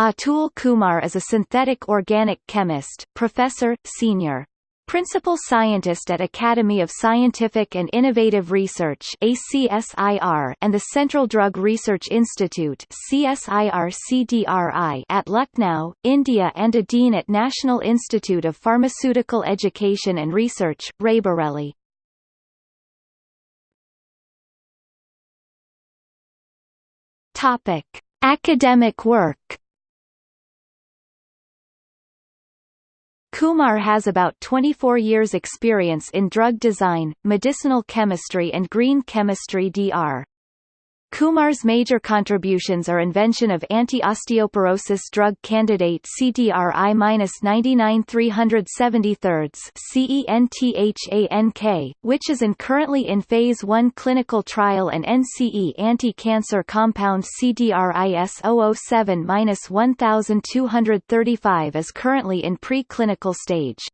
Atul Kumar is a synthetic organic chemist, professor, senior Principal Scientist at Academy of Scientific and Innovative Research ACSIR and the Central Drug Research Institute CSIR-CDRI at Lucknow, India and a Dean at National Institute of Pharmaceutical Education and Research, Raebareli. Academic work Kumar has about 24 years experience in drug design, medicinal chemistry and green chemistry Dr. Kumar's major contributions are invention of anti-osteoporosis drug candidate CDRI-99373 CENTHANK, which is in currently in phase 1 clinical trial and NCE anti-cancer compound CDRIS-007-1235 is currently in pre-clinical stage.